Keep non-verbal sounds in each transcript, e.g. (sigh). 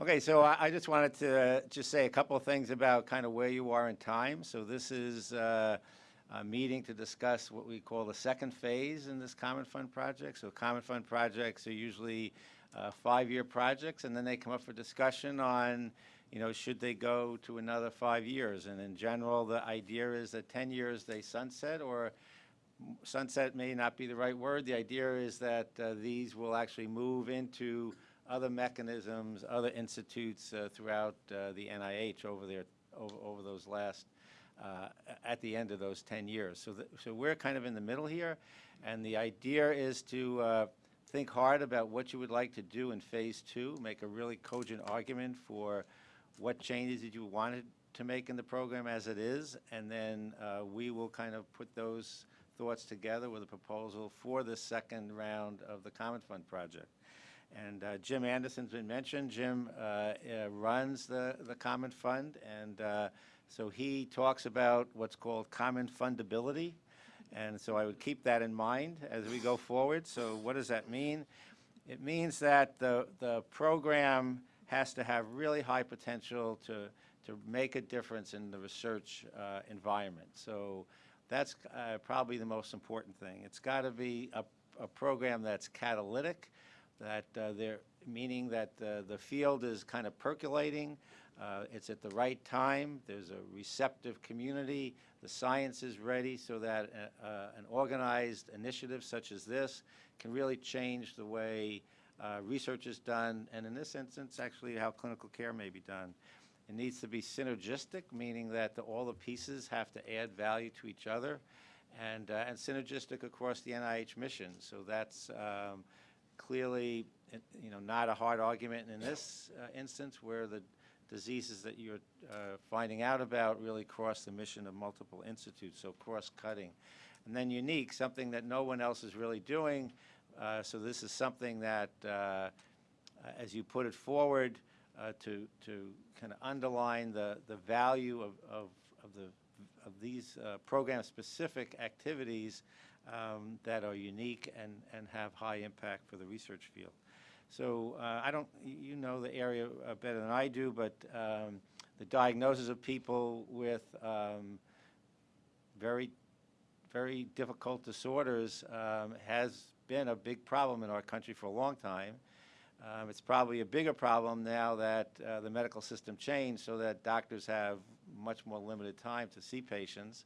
Okay, so I, I just wanted to just say a couple of things about kind of where you are in time. So this is uh, a meeting to discuss what we call the second phase in this Common Fund project. So Common Fund projects are usually uh, five-year projects, and then they come up for discussion on, you know, should they go to another five years? And in general, the idea is that 10 years they sunset, or sunset may not be the right word. The idea is that uh, these will actually move into other mechanisms, other institutes uh, throughout uh, the NIH over their over, over those last uh, at the end of those 10 years. So, so we're kind of in the middle here, and the idea is to uh, think hard about what you would like to do in phase two, make a really cogent argument for what changes that you wanted to make in the program as it is, and then uh, we will kind of put those thoughts together with a proposal for the second round of the Common Fund project. And uh, Jim Anderson's been mentioned. Jim uh, uh, runs the, the Common Fund, and uh, so he talks about what's called common fundability. And so I would keep that in mind as we go forward. So what does that mean? It means that the, the program has to have really high potential to, to make a difference in the research uh, environment. So that's uh, probably the most important thing. It's got to be a, a program that's catalytic, that uh, they're meaning that uh, the field is kind of percolating. Uh, it's at the right time. There's a receptive community. The science is ready so that uh, uh, an organized initiative such as this can really change the way uh, research is done, and in this instance, actually how clinical care may be done. It needs to be synergistic, meaning that the, all the pieces have to add value to each other, and, and synergistic across the NIH mission. So that's um, clearly, you know, not a hard argument in this uh, instance where the diseases that you're uh, finding out about really cross the mission of multiple institutes, so cross-cutting. And then unique, something that no one else is really doing. Uh, so this is something that, uh, as you put it forward, uh, to to kind of underline the the value of of, of the of these uh, program-specific activities um, that are unique and, and have high impact for the research field. So uh, I don't, you know the area uh, better than I do, but um, the diagnosis of people with um, very, very difficult disorders um, has been a big problem in our country for a long time. Um, it's probably a bigger problem now that uh, the medical system changed so that doctors have much more limited time to see patients.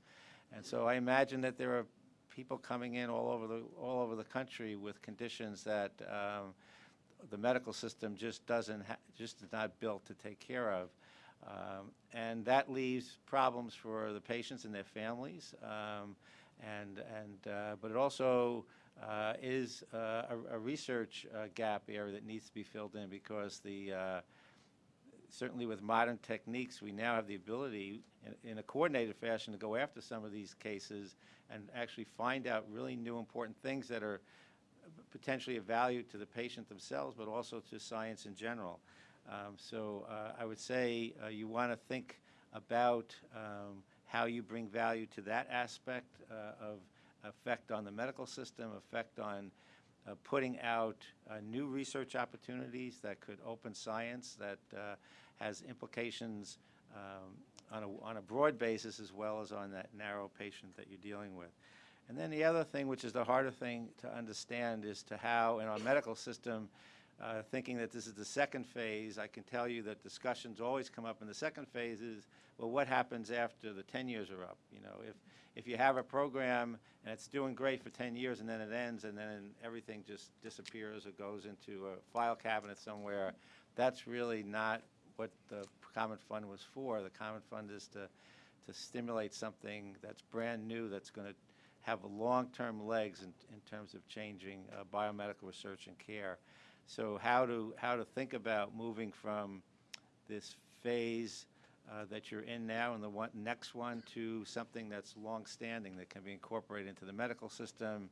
And so I imagine that there are people coming in all over the all over the country with conditions that um, the medical system just doesn't just is not built to take care of, um, and that leaves problems for the patients and their families, um, and and uh, but it also uh, is uh, a, a, research uh, gap area that needs to be filled in because the uh, certainly with modern techniques, we now have the ability in, in, a coordinated fashion to go after some of these cases and actually find out really new important things that are potentially of value to the patient themselves, but also to science in general. Um, so uh, I would say uh, you want to think about um, how you bring value to that aspect uh, of effect on the medical system, effect on uh, putting out uh, new research opportunities that could open science that uh, has implications um, on, a, on a broad basis as well as on that narrow patient that you're dealing with. And then the other thing, which is the harder thing to understand, is to how in our medical system, uh, thinking that this is the second phase, I can tell you that discussions always come up in the second phase is, well, what happens after the 10 years are up? You know, if, if you have a program and it's doing great for 10 years and then it ends and then everything just disappears or goes into a file cabinet somewhere, that's really not what the Common Fund was for. The Common Fund is to, to stimulate something that's brand new that's going to have long-term legs in, in terms of changing uh, biomedical research and care. So how to, how to think about moving from this phase uh, that you're in now and the one, next one to something that's long-standing that can be incorporated into the medical system,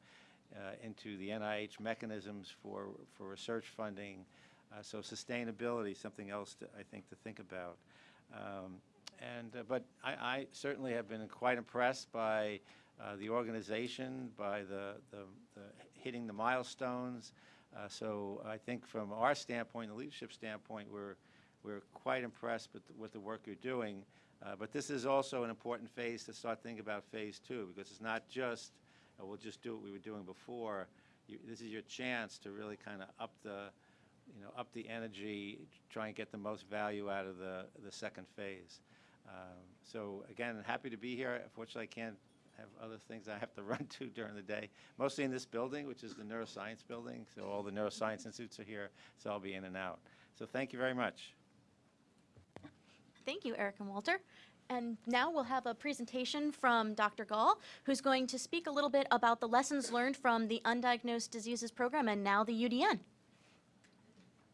uh, into the NIH mechanisms for, for research funding. Uh, so sustainability, something else to, I think to think about. Um, and, uh, but I, I certainly have been quite impressed by uh, the organization, by the, the, the hitting the milestones. Uh, so I think from our standpoint, the leadership standpoint, we're we're quite impressed with, with the work you're doing. Uh, But this is also an important phase to start thinking about Phase Two, because it's not just, uh, we'll just do what we were doing before. You- This is your chance to really kind of up the, you know, up the energy, try and get the most value out of the, the second phase. Um, So again, happy to be here. Unfortunately, I can't have other things I have to (laughs) run to during the day, mostly in this building, which is the neuroscience building. So all the neuroscience institutes are here, so I'll be in and out. So thank you very much. Thank you, Eric and Walter. And now we'll have a presentation from Dr. Gahl, who's going to speak a little bit about the lessons learned from the Undiagnosed Diseases Program and now the UDN.